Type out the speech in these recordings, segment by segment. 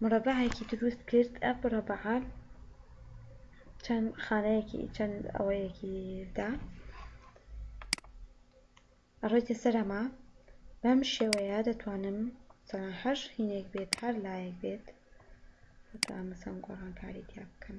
مورەبەعێکی دروست کرد ئەم مورەبەعە چەند خانەیەکی چەند ئەوەیەکی دا ئەڕۆیتە سەر ئەمە بەم شێوەیە دەتوانم سەران هەر هینێک بێت هەر لایەک بێت بەتوانم مثلەن گۆڕانکاری تیا بکەم.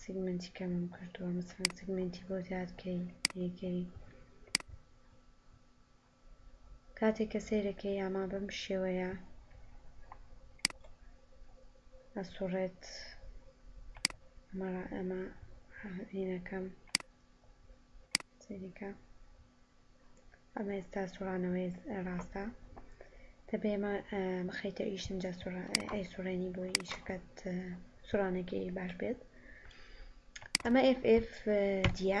سیگمێنتی کەمم کردووە مەسەلەن سیگمێنتی بۆ زیاد کەی یەی کەی کاتێک کە سەیرەکەی ئاما بەم شێوەیە ئەسوڕێت ئەمە ئەمە هینەکەم سەیرەکە ئەمە ئێستا سوڕانەوەی ڕاستە دەبێ مە بخەیتە ئیش ئینجا سوڕا ئەی سوڕێنی بۆی ئیشەکەت سوڕانەکەی باش بێت ئەمە ئف ئف دیە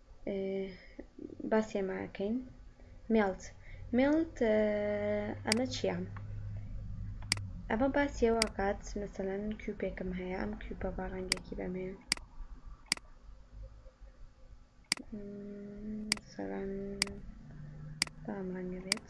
باسی ئەمە ئەکەین مێڵت مێڵت ئەمە چییە ئەمە باسی ئەوە ئەکات مەسەلەن کیوپێکم هەیە ئەم کیوپە با ڕەنگێکی بەمێ سەران بام ڕەنگە بێت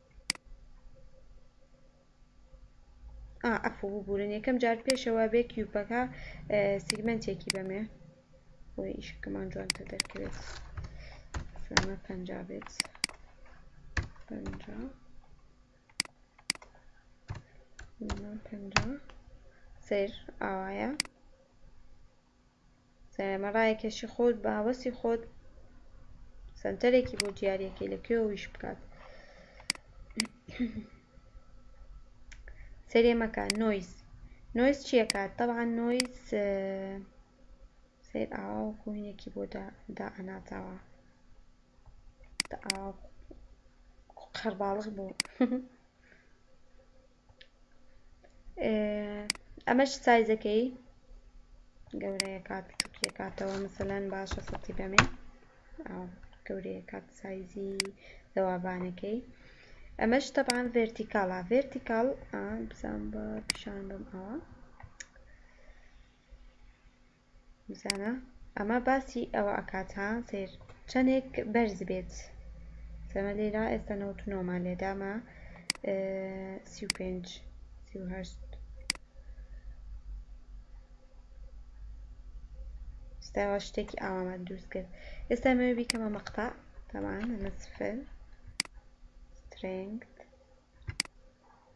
ئا ئەفو ببورن یەکەم جار پێشەوا بێ کیوپەکە سیگمەنتێکی بەمێ بۆ ئیشەکەمان جوانتر دەرکەوێت سلامە پەنجا بێت پەنجا پەنجا سیر ئاوایە سەیارمە ڕایەکێشی خۆت بە هەوەسی خۆت سەنتەرێکی بۆ دیارەکەی لە کوێ ویش بکات سەرێ مەکە نۆیز نۆیز چیەکات طبعا نۆیز سیر ئاوا و کوینێکی بۆ دا ئەناتاوە قەرباڵغ بوو ئەمەش سایزەکەی گەورەیە کات بچووکیە کاتەوە مەسەلەن باشە سەتی بەمێ گەورەیە کات سایزی دەوابانەکەی ئەمەش تەبان ڤێرتیکاڵا ڤێرتیکاڵ بزان بە پیشان بم ئەوە بزانە ئەمە باسی ئەوە ئەکات ها سەیر چەنێک بەرز بێت سەمە لێرە ئێستا ٩٩ مان لێ دامە ٣٥ 38 ستاوا شتێکی ئاوامان دروست کرد ئێستا مەوێ بیکەمە مەقتا تەمان ئەمە سفر سترنگت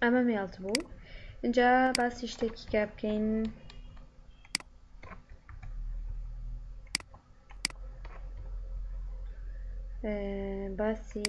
ئەمە مێڵت بوو اینجا باسی شتێکی کا بکەین باسی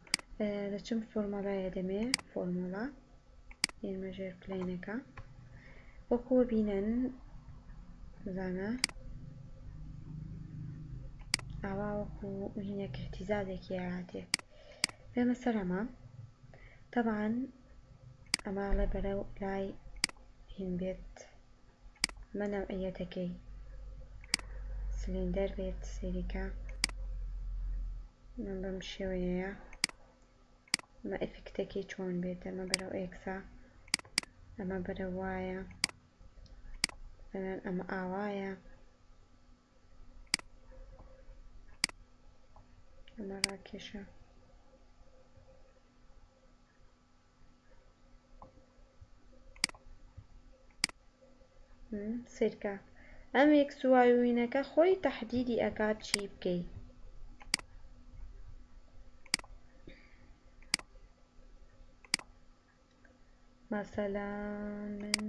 دەچم فۆرمۆلایە دەمێ فۆرمۆلا یەمە ژێر پلەینەکە وەکووە بینەن زانە ئاوا وەکو هینە کەتیزادێکی هاتێ بێمە سەر ئەمە تەبان ئەماڵێ بەرەو لای هین بێت ئەمە نەوعیەتەکەی سلندەر بێت سەیریکە من بەم شێوەیەیە ئەمە ئەفکتەکەی چۆن بێت ئەمە بەرەو ئێکسا ئەمە بەرە وایە ئەمە ئاوایە ئەمە ڕاکێشە سیرکە ئەم ئێکس و وای و وینەکە خۆی تەحدیدی ئەکات چی بکەی. مەسەلەن من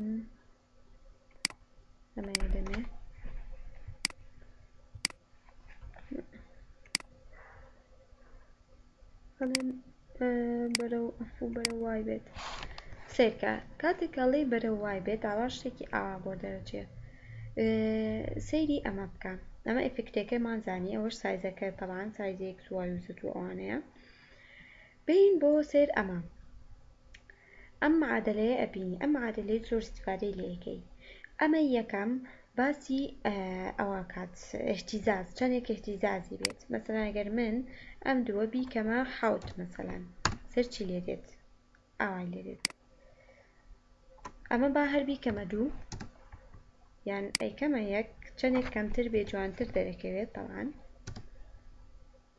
سەیرکە کاتێک کەڵێی بەرە وای بێت ئاوا شتێکی ئاوا بۆ دەرەچێت سەیری ئەمە بکە ئەمە ئەفکتەکەمان زانانی ئەوەش سایزەکە تەوان سایزێک وای وزت و ئەوانەیە بین بۆ سێر ئەمە ئەم معادەلەیە ئەبینی ئەم معادەلەی زۆر استفادەی لێ ئەکەی ئەمەی یەکەم باسی ئەوە کات اهتزاز چەندێک اهتزازی بێت مەسەلەن ئەگەر من ئەم دووە بیکەمە حەوت مەسەلەن سەر چی لێ دێت ئاوای لێ دێت ئەمە با هەر بیکەمە دوو یان ئەیکەمە یەک چەندێک کەمتر بێ جوانتر دەرەکەوێت تەوان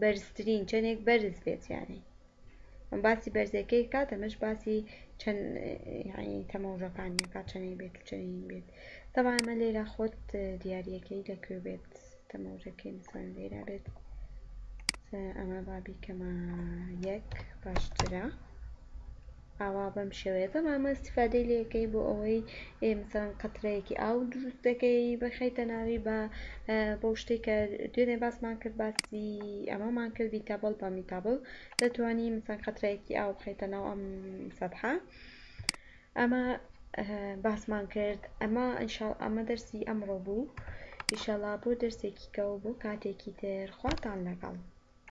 بەرزترین چەندێک بەرز بێت یانی ئەم باسی بەرزەکەی کات ئەمەش باسی چەند یعنی تەمەوژەکانی کات چەندی بێت و چەندی بێت تەبا ئەمە لێرە خۆت دیارەکەی لەکوێ بێت تەمەوژەکەی مثلا لێرە بێت ئەمە بابی کەمە یەک باشترە ئاوا بەم شێوەیە تەمامە ئیستیفادەی لێ کەی بۆ ئەوەی مثلەن قەترەیەکی ئاو دروست دەکەی بەخەیتە ناوی بە بۆ شتێک کە دوێنێ باسمان کرد باسی ئەمەمان کرد بیتابڵ پامیتابڵ دەتوانی مثلەن قەترەیەکی ئاو بخەیتە ناو ئەم سەدحە ئەمە باسمان کرد ئەمە ئینشاڵ ئەمە دەرسی ئەمڕۆ بوو ئیشەڵا بۆ دەرسێکی کە و بۆ کاتێکی تر خواتان لەگەڵ